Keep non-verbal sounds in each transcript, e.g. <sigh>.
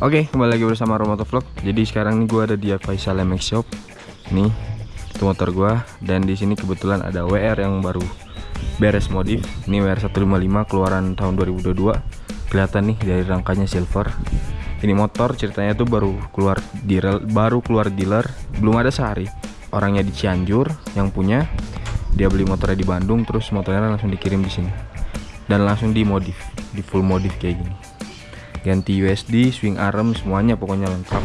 Oke, kembali lagi bersama Romoto Vlog. Jadi sekarang nih gue ada di Faisal MX Shop. Nih, itu motor gue dan di sini kebetulan ada WR yang baru beres modif. Ini WR 155 keluaran tahun 2022. Kelihatan nih dari rangkanya silver. Ini motor ceritanya tuh baru keluar dealer, baru keluar dealer, belum ada sehari. Orangnya di Cianjur yang punya. Dia beli motornya di Bandung, terus motornya langsung dikirim di sini. Dan langsung dimodif, di full modif kayak gini ganti USD swing arm semuanya pokoknya lengkap.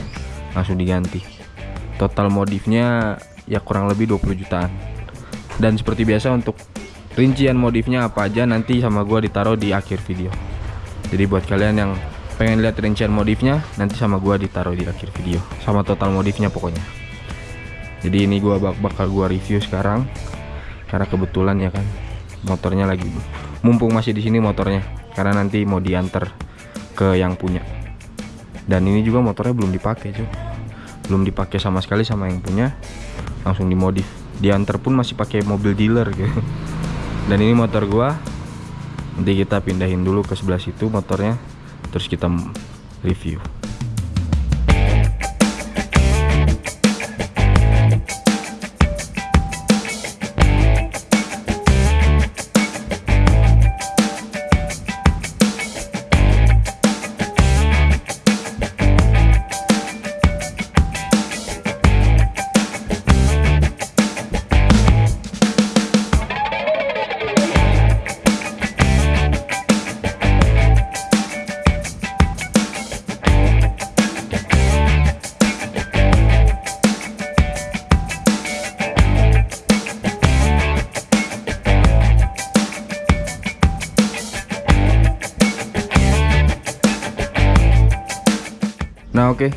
Langsung diganti. Total modifnya ya kurang lebih 20 jutaan. Dan seperti biasa untuk rincian modifnya apa aja nanti sama gua ditaruh di akhir video. Jadi buat kalian yang pengen lihat rincian modifnya nanti sama gua ditaruh di akhir video. Sama total modifnya pokoknya. Jadi ini gua bak bakal gua review sekarang. Karena kebetulan ya kan motornya lagi mumpung masih di sini motornya. Karena nanti mau diantar ke yang punya. Dan ini juga motornya belum dipakai cuy. Belum dipakai sama sekali sama yang punya langsung dimodif. Diantar pun masih pakai mobil dealer gitu <laughs> dan ini motor gua. Nanti kita pindahin dulu ke sebelah situ motornya terus kita review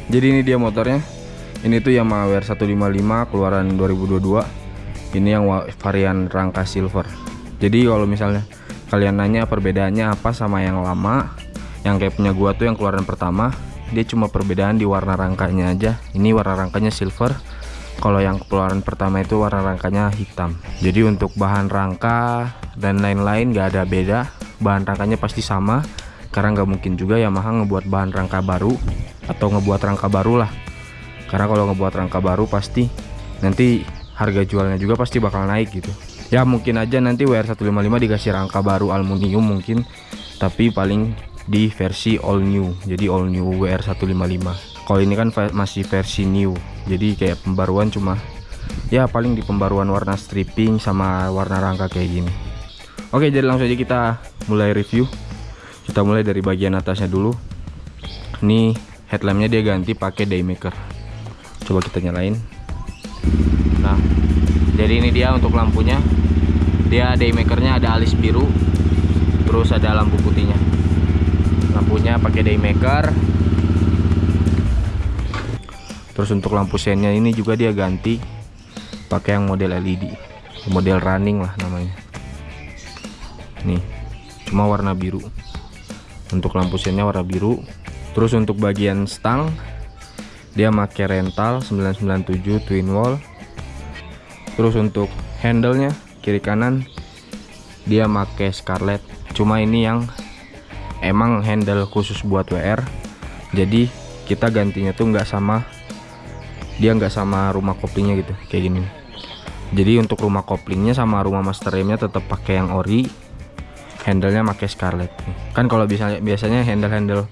jadi ini dia motornya. Ini tuh Yamaha WR 155 keluaran 2022. Ini yang varian rangka silver. Jadi kalau misalnya kalian nanya perbedaannya apa sama yang lama, yang kayak punya gua tuh yang keluaran pertama, dia cuma perbedaan di warna rangkanya aja. Ini warna rangkanya silver. Kalau yang keluaran pertama itu warna rangkanya hitam. Jadi untuk bahan rangka dan lain-lain gak ada beda. Bahan rangkanya pasti sama karena nggak mungkin juga Yamaha ngebuat bahan rangka baru atau ngebuat rangka baru lah. Karena kalau ngebuat rangka baru pasti nanti harga jualnya juga pasti bakal naik gitu. Ya mungkin aja nanti WR155 dikasih rangka baru aluminium mungkin tapi paling di versi all new jadi all new WR155 kalau ini kan masih versi new jadi kayak pembaruan cuma ya paling di pembaruan warna stripping sama warna rangka kayak gini. Oke jadi langsung aja kita mulai review kita mulai dari bagian atasnya dulu. Ini headlampnya dia ganti pakai daymaker. Coba kita nyalain. Nah jadi ini dia untuk lampunya. Dia daymakernya ada alis biru terus ada lampu putihnya. Lampunya pakai daymaker. Terus untuk lampu sennya ini juga dia ganti pakai yang model LED model running lah namanya. Nih cuma warna biru untuk lampu sennya warna biru. Terus untuk bagian stang dia pakai rental 997 twin wall. Terus untuk handle-nya kiri kanan dia pakai scarlet cuma ini yang emang handle khusus buat WR jadi kita gantinya tuh nggak sama dia nggak sama rumah koplingnya gitu kayak gini. Jadi untuk rumah koplingnya sama rumah master remnya tetap pakai yang ori handlenya pakai scarlet kan kalau biasanya biasanya handle-handle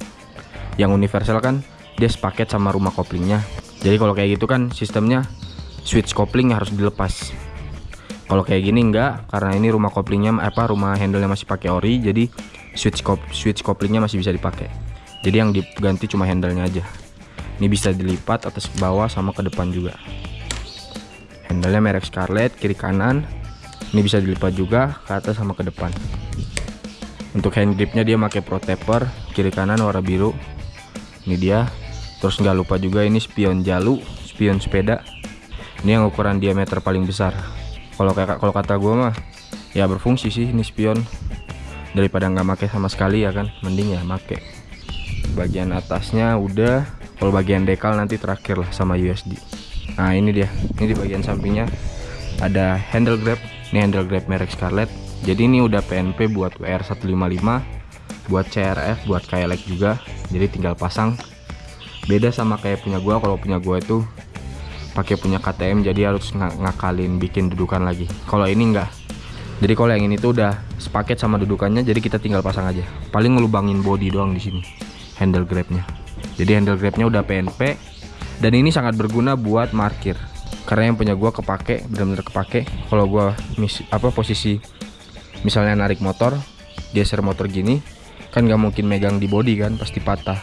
yang universal kan dia sepaket sama rumah koplingnya. Jadi kalau kayak gitu kan sistemnya switch kopling harus dilepas. Kalau kayak gini enggak karena ini rumah koplingnya apa rumah handlenya masih pakai ori jadi switch kop switch koplingnya masih bisa dipakai. Jadi yang diganti cuma handlenya aja. Ini bisa dilipat atas ke bawah sama ke depan juga. Handlenya merek Scarlett kiri kanan ini bisa dilipat juga ke atas sama ke depan untuk hand gripnya dia pakai pro taper kiri kanan warna biru. Ini dia. Terus nggak lupa juga ini spion jalu spion sepeda. Ini yang ukuran diameter paling besar. Kalau kayak kalau kata gue mah ya berfungsi sih ini spion. Daripada nggak make sama sekali ya kan mending ya make. Bagian atasnya udah kalau bagian dekal nanti terakhir lah sama USD nah ini dia. Ini di bagian sampingnya ada handle grab. Ini handle grab merek Scarlett jadi ini udah PNP buat WR155 buat CRF buat KLX juga. Jadi tinggal pasang. Beda sama kayak punya gua kalau punya gua itu pakai punya KTM jadi harus ng ngakalin bikin dudukan lagi. Kalau ini enggak jadi kalau yang ini tuh udah sepaket sama dudukannya jadi kita tinggal pasang aja. Paling ngelubangin body doang di sini handle grabnya. Jadi handle grabnya udah PNP dan ini sangat berguna buat markir. Karena yang punya gua kepake benar-benar kepake. Kalau gua mis apa posisi misalnya narik motor geser motor gini kan nggak mungkin megang di body kan pasti patah.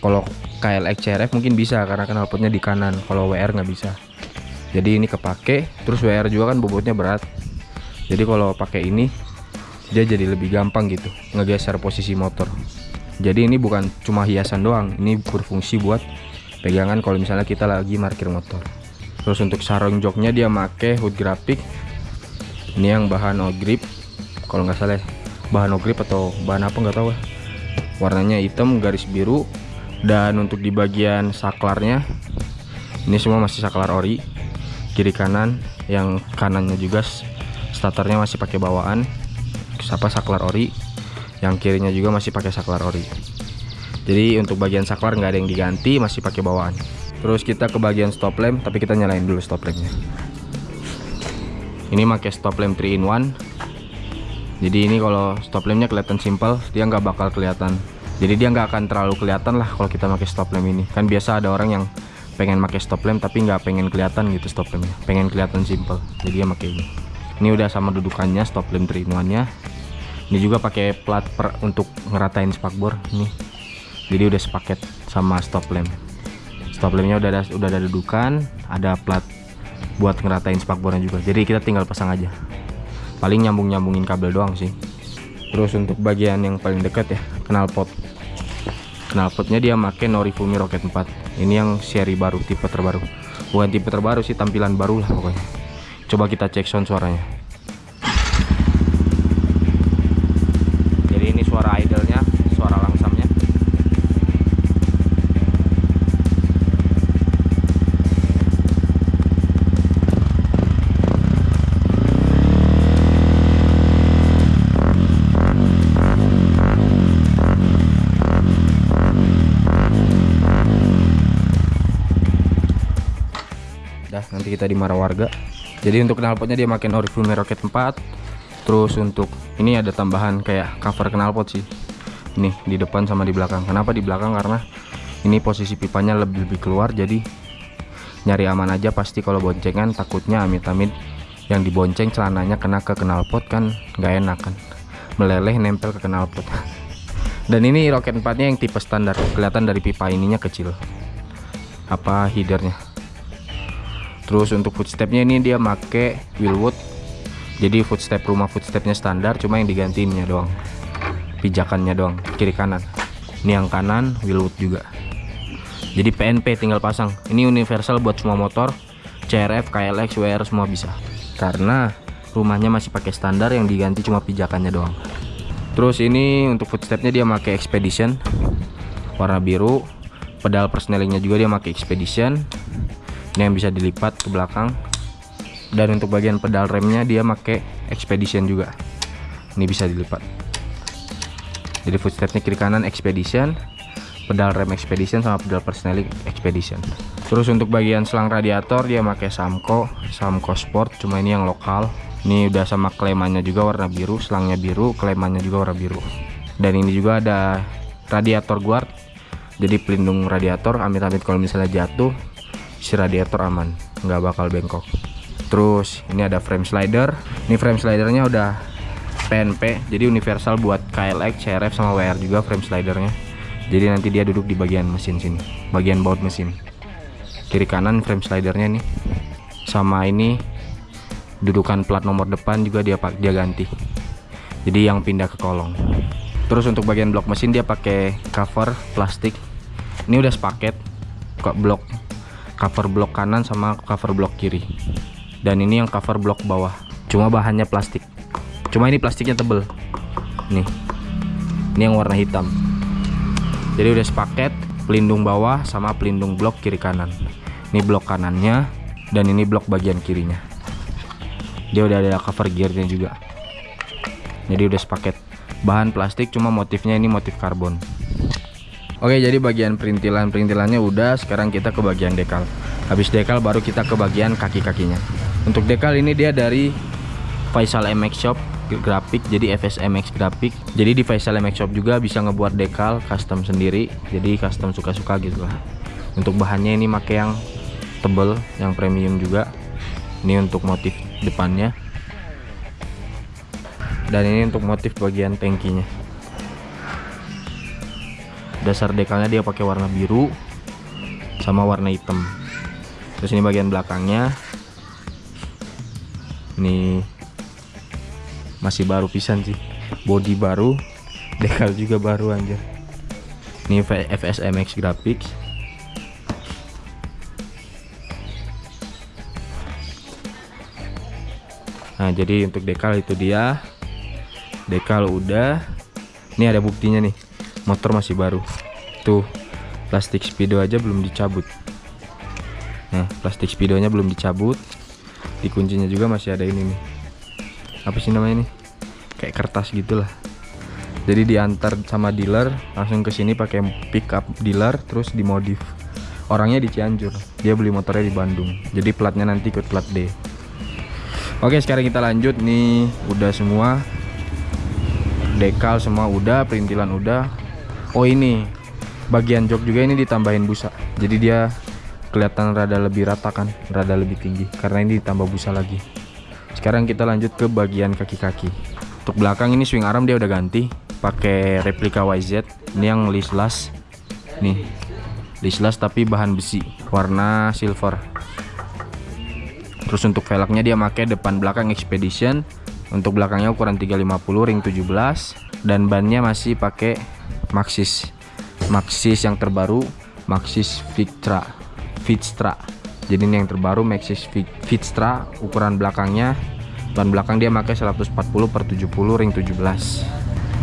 Kalau KLX CRF mungkin bisa karena knalpotnya di kanan. Kalau WR nggak bisa. Jadi ini kepake terus WR juga kan bobotnya berat. Jadi kalau pakai ini dia jadi lebih gampang gitu ngegeser posisi motor. Jadi ini bukan cuma hiasan doang ini berfungsi buat pegangan kalau misalnya kita lagi parkir motor. Terus untuk sarung joknya dia make hood graphic. Ini yang bahan o grip kalau nggak salah ya. bahan o grip atau bahan apa nggak tahu ya. Warnanya hitam garis biru. Dan untuk di bagian saklarnya ini semua masih saklar ori. Kiri kanan yang kanannya juga starternya masih pakai bawaan. Siapa saklar ori. Yang kirinya juga masih pakai saklar ori. Jadi untuk bagian saklar nggak ada yang diganti masih pakai bawaan. Terus kita ke bagian stop lamp tapi kita nyalain dulu stop lampnya. Ini pakai stop lamp 3 in 1 jadi ini kalau stop lampnya kelihatan simple dia nggak bakal kelihatan. Jadi dia nggak akan terlalu kelihatan lah kalau kita pakai stop lamp ini. Kan biasa ada orang yang pengen pakai stop lamp tapi nggak pengen kelihatan gitu stop lampnya pengen kelihatan simple jadi dia pakai ini. Ini udah sama dudukannya stop lamp 3 nya ini juga pakai plat per, untuk ngeratain spakbor ini. Jadi udah sepaket sama stop lamp stop lampnya udah ada udah ada dudukan ada plat buat ngeratain spakbornya juga. Jadi kita tinggal pasang aja paling nyambung nyambungin kabel doang sih. Terus untuk bagian yang paling dekat ya knalpot knalpotnya dia make Norifumi Rocket 4 ini yang seri baru tipe terbaru. Bukan tipe terbaru sih tampilan baru lah pokoknya. Coba kita cek sound suaranya dimarah warga. Jadi untuk knalpotnya dia makin Oriflame Rocket 4 terus untuk ini ada tambahan kayak cover knalpot sih. Ini di depan sama di belakang. Kenapa di belakang? Karena ini posisi pipanya lebih lebih keluar jadi nyari aman aja pasti kalau boncengan takutnya amit-amit yang dibonceng celananya kena ke knalpot kan nggak enak kan. Meleleh nempel ke knalpot. <laughs> Dan ini roket 4 nya yang tipe standar kelihatan dari pipa ininya kecil. Apa headernya terus untuk footstepnya ini dia make wheelwood. Jadi footstep rumah footstepnya standar cuma yang digantiinnya doang. Pijakannya doang kiri kanan. Ini yang kanan wheelwood juga. Jadi PNP tinggal pasang. Ini universal buat semua motor. CRF, KLX, WR semua bisa. Karena rumahnya masih pakai standar yang diganti cuma pijakannya doang. Terus ini untuk footstepnya dia pakai expedition. Warna biru. Pedal persnelingnya juga dia pakai expedition ini yang bisa dilipat ke belakang. Dan untuk bagian pedal remnya dia pakai expedition juga. Ini bisa dilipat. Jadi footstepnya kiri kanan expedition. Pedal rem expedition sama pedal persneling expedition. Terus untuk bagian selang radiator dia pakai Samco Samco Sport. Cuma ini yang lokal. Ini udah sama klemannya juga warna biru selangnya biru klemannya juga warna biru. Dan ini juga ada radiator guard. Jadi pelindung radiator amit-amit kalau misalnya jatuh si radiator aman nggak bakal bengkok. Terus ini ada frame slider. Ini frame slidernya udah PNP jadi universal buat KLX, CRF sama WR juga frame slidernya. Jadi nanti dia duduk di bagian mesin sini bagian baut mesin. Kiri kanan frame slidernya nih. Sama ini dudukan plat nomor depan juga dia pak dia ganti. Jadi yang pindah ke kolong. Terus untuk bagian blok mesin dia pakai cover plastik. Ini udah sepaket kok blok cover blok kanan sama cover blok kiri. Dan ini yang cover blok bawah. Cuma bahannya plastik. Cuma ini plastiknya tebel. Nih. Ini yang warna hitam. Jadi udah sepaket pelindung bawah sama pelindung blok kiri kanan. Ini blok kanannya dan ini blok bagian kirinya. Dia udah ada cover gearnya juga. Jadi udah sepaket. Bahan plastik cuma motifnya ini motif karbon Oke jadi bagian perintilan-perintilannya udah Sekarang kita ke bagian dekal. Habis dekal baru kita ke bagian kaki-kakinya. Untuk dekal ini dia dari Faisal MX Shop grafik jadi FSMX grafik jadi di Faisal MX Shop juga bisa ngebuat dekal custom sendiri jadi custom suka-suka gitu lah. Untuk bahannya ini pakai yang tebel yang premium juga. Ini untuk motif depannya. Dan ini untuk motif bagian tankinya dasar dekalnya dia pakai warna biru sama warna hitam. Terus ini bagian belakangnya. Ini masih baru pisan sih. Body baru dekal juga baru anjir. Ini FSMX graphics. Nah jadi untuk dekal itu dia. Dekal udah. Ini ada buktinya nih motor masih baru. Tuh plastik speedo aja belum dicabut. Nah plastik speedonya belum dicabut. Di kuncinya juga masih ada ini nih. Apa sih namanya nih? Kayak kertas gitulah. Jadi diantar sama dealer langsung ke sini pakai pick up dealer terus dimodif. Orangnya di Cianjur dia beli motornya di Bandung. Jadi platnya nanti ikut plat D. Oke sekarang kita lanjut nih. Udah semua dekal semua udah perintilan udah Oh ini. Bagian jok juga ini ditambahin busa. Jadi dia kelihatan rada lebih rata kan? Rada lebih tinggi. Karena ini ditambah busa lagi. Sekarang kita lanjut ke bagian kaki-kaki. Untuk belakang ini swing arm dia udah ganti. Pakai replika YZ ini yang lislas nih. Lislas tapi bahan besi. Warna silver. Terus untuk velgnya dia pakai depan belakang expedition. Untuk belakangnya ukuran 350 ring 17 dan bannya masih pakai maxis. Maxis yang terbaru maxis Vitra. Vitra. Jadi ini yang terbaru maxis Vitra ukuran belakangnya. Ban belakang dia pakai 140 per 70 ring 17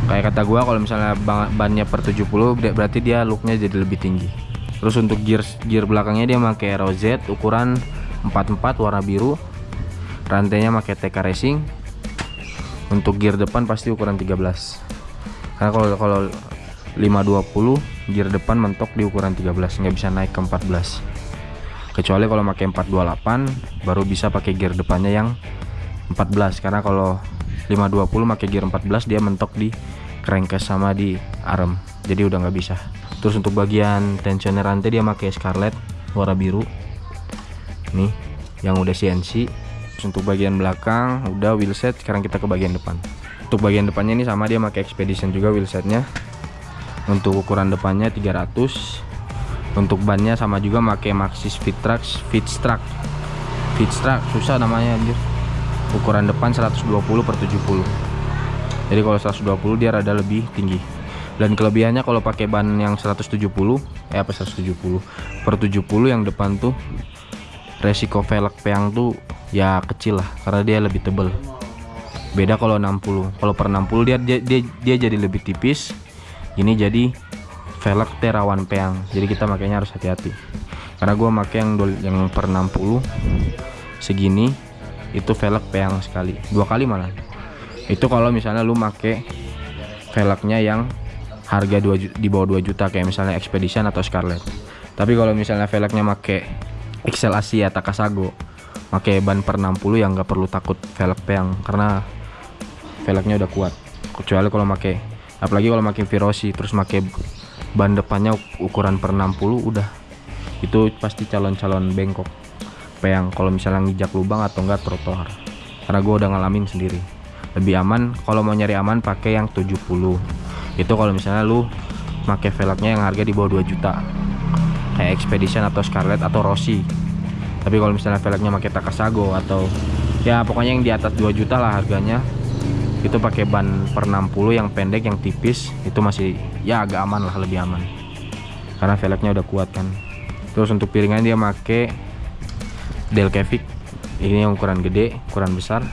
kayak kata gua kalau misalnya bannya per 70 berarti dia looknya jadi lebih tinggi. Terus untuk gear gear belakangnya dia pakai ROZ ukuran 44 warna biru. Rantainya pakai TK Racing. Untuk gear depan pasti ukuran 13 karena kalau kalau 520 gear depan mentok di ukuran 13 nggak bisa naik ke 14 kecuali kalau pakai 428 baru bisa pakai gear depannya yang 14 karena kalau 520 pakai gear 14 dia mentok di crankcase sama di arm jadi udah nggak bisa. Terus untuk bagian tensioner rantai dia pakai scarlet warna biru. Nih yang udah CNC untuk bagian belakang udah wheelset sekarang kita ke bagian depan. Untuk bagian depannya ini sama dia pakai expedition juga wheelsetnya untuk ukuran depannya 300 untuk bannya sama juga pakai Maxis Fitrax Fitstruck Fitstruck susah namanya anjir. Ukuran depan 120 per 70 jadi kalau 120 dia rada lebih tinggi. Dan kelebihannya kalau pakai ban yang 170 eh apa 170 per 70 yang depan tuh resiko velg peang tuh ya kecil lah karena dia lebih tebel. Beda kalau 60 kalau per 60 dia, dia dia dia jadi lebih tipis ini jadi velg terawan peang. Jadi kita makanya harus hati-hati. Karena gue pakai yang yang per 60 segini itu velg peang sekali. Dua kali malah. Itu kalau misalnya lu make velgnya yang harga 2 di bawah 2 juta kayak misalnya Expedition atau Scarlet. Tapi kalau misalnya velgnya make Excel Asia Takasago pakai ban per 60 yang nggak perlu takut velg peang. Karena velgnya udah kuat. Kecuali kalau pakai apalagi kalau makin Virosi terus pakai ban depannya ukuran per 60 udah. Itu pasti calon-calon bengkok peang kalau misalnya ngijak lubang atau enggak trotoar. Karena gue udah ngalamin sendiri. Lebih aman kalau mau nyari aman pakai yang 70 itu kalau misalnya lu pakai velgnya yang harga di bawah 2 juta. Kayak Expedition atau Scarlet atau Rossi. Tapi kalau misalnya velgnya pakai Takasago atau ya pokoknya yang di atas 2 juta lah harganya itu pakai ban per 60 yang pendek yang tipis. Itu masih ya agak aman lah lebih aman. Karena velgnya udah kuat kan. Terus untuk piringan dia pakai Delcavic ini yang ukuran gede ukuran besar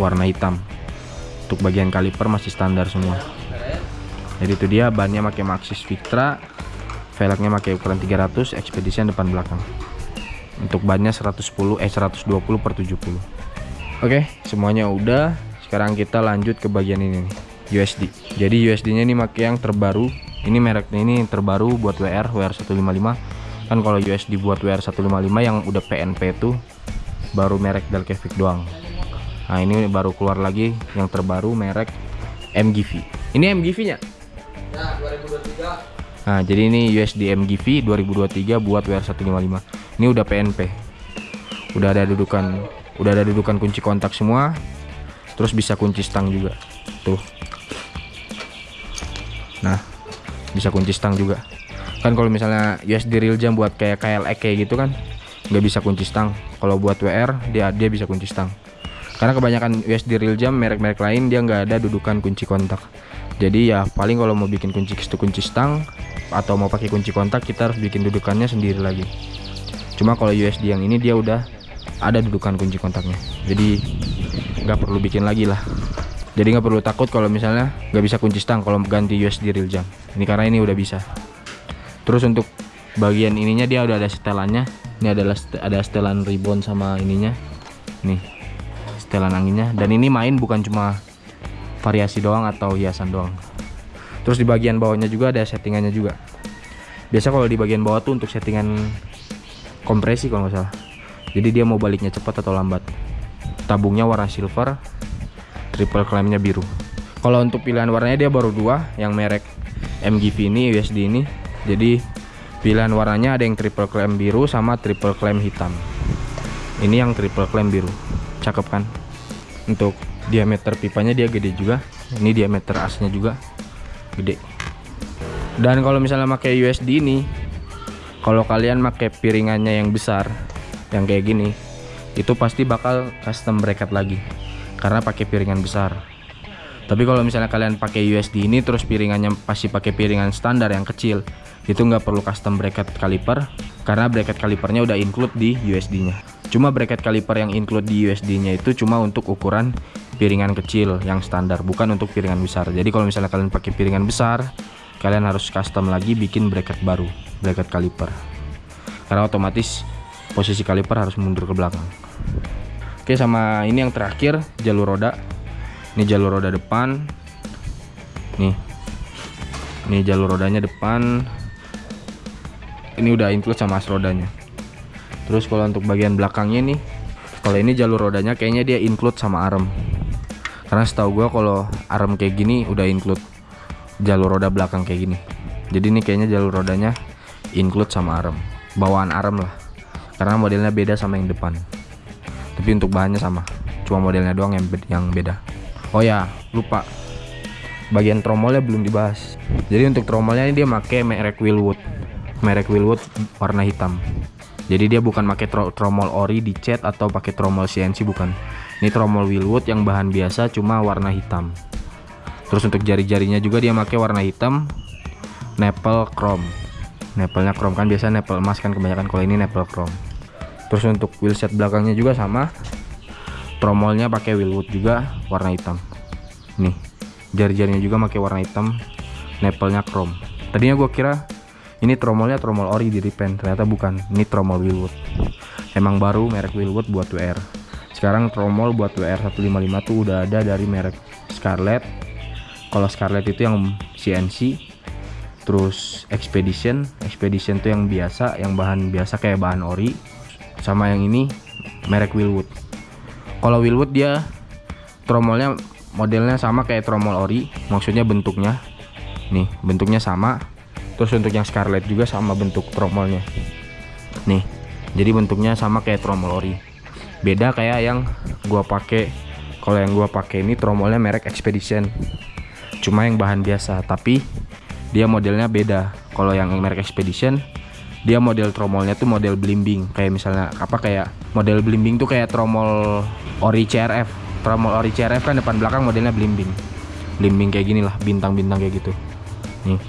warna hitam. Untuk bagian kaliper masih standar semua. Jadi itu dia bannya pakai Maxis Victra velgnya pakai ukuran 300 Expedition depan belakang. Untuk bannya 110 eh 120 per 70 oke semuanya udah sekarang kita lanjut ke bagian ini nih USD jadi USD nya ini pakai yang terbaru. Ini mereknya ini terbaru buat WR WR 155 kan kalau USD buat WR 155 yang udah PNP itu baru merek Delkevic doang. Nah ini baru keluar lagi yang terbaru merek MGV ini MGV nya Ya, 2023. nah jadi ini USD MGV 2023 buat WR 155 ini udah PNP udah ada dudukan udah ada dudukan kunci kontak semua terus bisa kunci stang juga. Tuh. Nah bisa kunci stang juga. Kan kalau misalnya USD real jam buat kayak KLX kayak gitu kan nggak bisa kunci stang. Kalau buat WR dia dia bisa kunci stang. Karena kebanyakan USD real jam merek-merek lain dia nggak ada dudukan kunci kontak. Jadi ya paling kalau mau bikin kunci kunci stang atau mau pakai kunci kontak kita harus bikin dudukannya sendiri lagi. Cuma kalau USD yang ini dia udah ada dudukan kunci kontaknya. Jadi nggak perlu bikin lagi lah. Jadi nggak perlu takut kalau misalnya nggak bisa kunci stang kalau ganti USD real jam. Ini karena ini udah bisa. Terus untuk bagian ininya dia udah ada setelannya. Ini adalah ada setelan ribbon sama ininya. Nih setelan anginnya. Dan ini main bukan cuma variasi doang atau hiasan doang. Terus di bagian bawahnya juga ada settingannya juga. Biasa kalau di bagian bawah tuh untuk settingan kompresi kalau nggak salah. Jadi dia mau baliknya cepat atau lambat tabungnya warna silver triple clampnya biru. Kalau untuk pilihan warnanya dia baru dua yang merek MGV ini USD ini. Jadi pilihan warnanya ada yang triple clamp biru sama triple clamp hitam. Ini yang triple clamp biru. Cakep kan? Untuk diameter pipanya dia gede juga. Ini diameter asnya juga gede. Dan kalau misalnya pakai USD ini kalau kalian pakai piringannya yang besar yang kayak gini itu pasti bakal custom bracket lagi. Karena pakai piringan besar. Tapi kalau misalnya kalian pakai USD ini terus piringannya pasti pakai piringan standar yang kecil. Itu nggak perlu custom bracket caliper karena bracket calipernya udah include di USD nya cuma bracket caliper yang include di USD nya itu cuma untuk ukuran piringan kecil yang standar bukan untuk piringan besar. Jadi kalau misalnya kalian pakai piringan besar kalian harus custom lagi bikin bracket baru bracket caliper karena otomatis posisi kaliper harus mundur ke belakang. Oke sama ini yang terakhir jalur roda. Ini jalur roda depan. Nih. Ini jalur rodanya depan. Ini udah include sama as rodanya. Terus kalau untuk bagian belakangnya nih kalau ini jalur rodanya kayaknya dia include sama arm karena setahu gua kalau arm kayak gini udah include jalur roda belakang kayak gini. Jadi ini kayaknya jalur rodanya include sama arm bawaan arm lah karena modelnya beda sama yang depan. Tapi untuk bahannya sama. Cuma modelnya doang yang yang beda. Oh ya lupa. Bagian tromolnya belum dibahas. Jadi untuk tromolnya ini dia pakai merek Willwood. Merek Willwood warna hitam. Jadi dia bukan pakai tro- tromol ori dicat atau pakai tromol CNC bukan. Ini tromol Willwood yang bahan biasa cuma warna hitam. Terus untuk jari-jarinya juga dia pakai warna hitam nepel chrome. Nepelnya chrome kan biasa nepel emas kan kebanyakan kalau ini nepel chrome terus untuk wheelset belakangnya juga sama. Tromolnya pakai Willwood juga warna hitam. Nih jari-jarinya juga pakai warna hitam nepelnya chrome. Tadinya gua kira ini tromolnya tromol ori di repaint ternyata bukan. Ini tromol Willwood emang baru merek Willwood buat WR sekarang tromol buat WR 155 tuh udah ada dari merek Scarlett. Kalau Scarlett itu yang CNC terus Expedition. Expedition tuh yang biasa yang bahan biasa kayak bahan ori sama yang ini merek Willwood. Kalau Willwood dia tromolnya modelnya sama kayak tromol ori maksudnya bentuknya. Nih bentuknya sama. Terus untuk yang Scarlett juga sama bentuk tromolnya. Nih jadi bentuknya sama kayak tromol ori. Beda kayak yang gua pakai kalau yang gua pakai ini tromolnya merek Expedition. Cuma yang bahan biasa tapi dia modelnya beda. Kalau yang merek Expedition dia model tromolnya tuh model blimbing kayak misalnya apa kayak model blimbing tuh kayak tromol ori CRF tromol ori CRF kan depan belakang modelnya blimbing blimbing kayak gini lah bintang-bintang kayak gitu. Nih.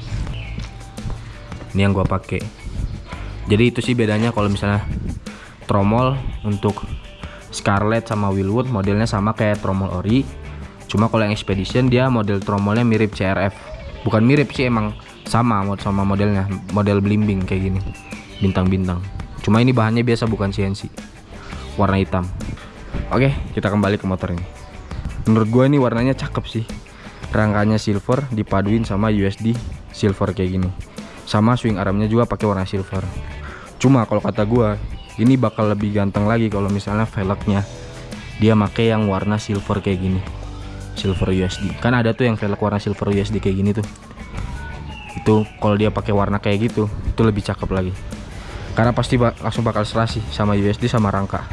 Ini yang gua pakai. Jadi itu sih bedanya kalau misalnya tromol untuk Scarlett sama Willwood modelnya sama kayak tromol ori. Cuma kalau yang Expedition dia model tromolnya mirip CRF bukan mirip sih emang sama sama modelnya model blimbing kayak gini bintang-bintang. Cuma ini bahannya biasa bukan CNC warna hitam. Oke kita kembali ke motor ini. Menurut gue ini warnanya cakep sih. Rangkanya silver dipaduin sama USD silver kayak gini. Sama swing armnya juga pakai warna silver. Cuma kalau kata gua ini bakal lebih ganteng lagi kalau misalnya velgnya dia make yang warna silver kayak gini. Silver USD kan ada tuh yang velg warna silver USD kayak gini tuh itu kalau dia pakai warna kayak gitu itu lebih cakep lagi. Karena pasti ba langsung bakal serasi sama USD sama rangka.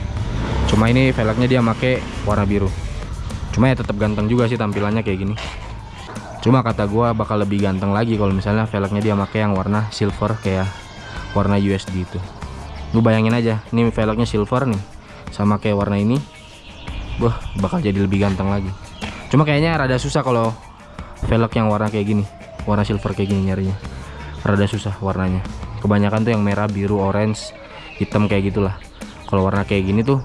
Cuma ini velgnya dia make warna biru. Cuma ya tetap ganteng juga sih tampilannya kayak gini. Cuma kata gua bakal lebih ganteng lagi kalau misalnya velgnya dia make yang warna silver kayak warna USD itu. Lu bayangin aja ini velgnya silver nih sama kayak warna ini wah bakal jadi lebih ganteng lagi. Cuma kayaknya rada susah kalau velg yang warna kayak gini warna silver kayak gini nyarinya. Rada susah warnanya. Kebanyakan tuh yang merah biru orange hitam kayak gitulah. Kalau warna kayak gini tuh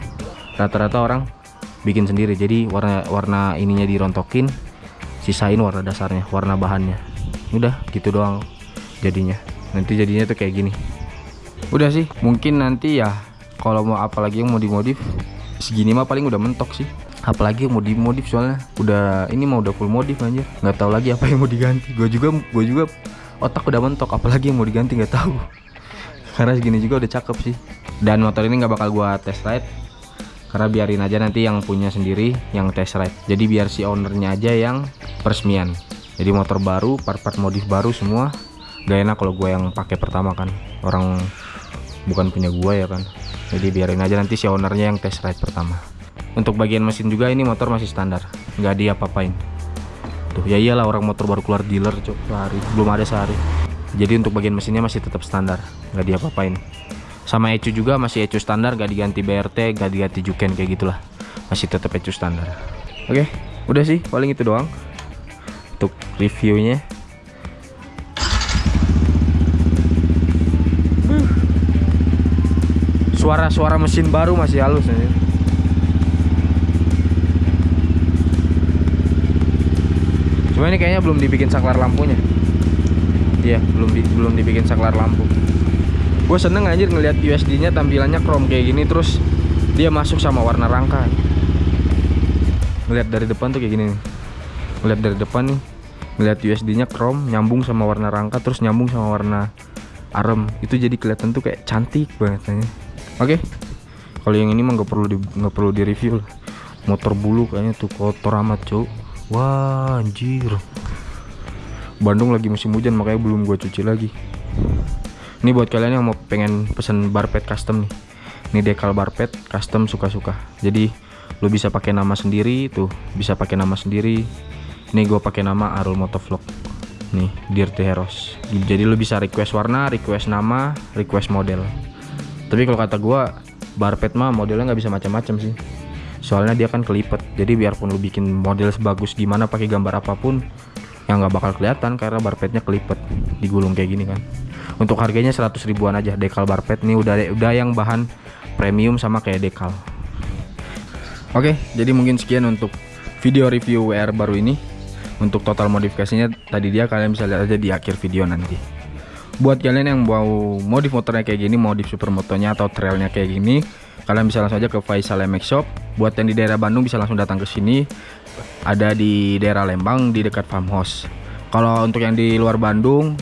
rata-rata orang bikin sendiri. Jadi warna warna ininya dirontokin sisain warna dasarnya warna bahannya. Udah gitu doang jadinya. Nanti jadinya tuh kayak gini. Udah sih mungkin nanti ya kalau mau apalagi yang mau dimodif segini mah paling udah mentok sih apalagi mau dimodif soalnya. Udah ini mah udah full modif aja nggak tahu lagi apa yang mau diganti. Gue juga gue juga otak udah mentok. Apalagi yang mau diganti nggak tahu. <laughs> Karena segini juga udah cakep sih. Dan motor ini nggak bakal gua test ride. Karena biarin aja nanti yang punya sendiri yang test ride. Jadi biar si ownernya aja yang peresmian. Jadi motor baru part-part modif baru semua. Gak enak kalau gue yang pakai pertama kan. Orang bukan punya gua ya kan. Jadi biarin aja nanti si ownernya yang test ride pertama untuk bagian mesin juga ini motor masih standar nggak diapa-apain. Tuh ya iyalah orang motor baru keluar dealer cok sehari belum ada sehari. Jadi untuk bagian mesinnya masih tetap standar nggak diapa-apain. Sama ECU juga masih ECU standar nggak diganti BRT nggak diganti juken kayak gitulah. Masih tetap ECU standar. Oke udah sih paling itu doang. Untuk reviewnya. Suara-suara mesin baru masih halus nih. Cuma ini kayaknya belum dibikin saklar lampunya. Iya, belum di, belum dibikin saklar lampu. Gue seneng anjir ngelihat USD-nya tampilannya chrome kayak gini terus dia masuk sama warna rangka. Ngelihat dari depan tuh kayak gini nih. Ngelihat dari depan nih, ngelihat USD-nya chrome nyambung sama warna rangka terus nyambung sama warna arem. Itu jadi kelihatan tuh kayak cantik banget. Oke. Kalau yang ini mah nggak perlu di, nggak perlu di review lah. Motor bulu kayaknya tuh kotor amat, Cuk. Wah, anjir. Bandung lagi musim hujan makanya belum gue cuci lagi. Ini buat kalian yang mau pengen pesen barpet custom nih. Ini dekal barpet custom suka-suka. Jadi lu bisa pakai nama sendiri tuh, bisa pakai nama sendiri. Ini gue pakai nama Arul Motovlog. Nih, Dirty Heroes. Jadi lu bisa request warna, request nama, request model. Tapi kalau kata gue barpet mah modelnya nggak bisa macam-macam sih soalnya dia kan kelipet jadi biarpun lu bikin model sebagus gimana pakai gambar apa pun yang nggak bakal kelihatan karena barpetnya kelipet digulung kayak gini kan. Untuk harganya 100 ribuan aja dekal barpet ini udah udah yang bahan premium sama kayak dekal. Oke jadi mungkin sekian untuk video review WR baru ini. Untuk total modifikasinya tadi dia kalian bisa lihat aja di akhir video nanti. Buat kalian yang mau modif motornya kayak gini modif supermotonya atau trailnya kayak gini kalian bisa langsung aja ke Faisal MX Shop. Buat yang di daerah Bandung bisa langsung datang ke sini. Ada di daerah Lembang di dekat farmhouse. Kalau untuk yang di luar Bandung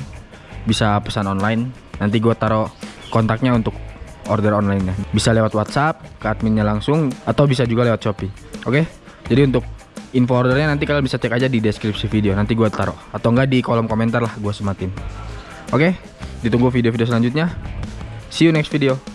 bisa pesan online. Nanti gue taruh kontaknya untuk order online nya bisa lewat WhatsApp ke adminnya langsung atau bisa juga lewat Shopee. Oke? Jadi untuk info ordernya nanti kalian bisa cek aja di deskripsi video. Nanti gue taruh. Atau enggak di kolom komentar lah gue sematin. Oke? Ditunggu video-video selanjutnya. See you next video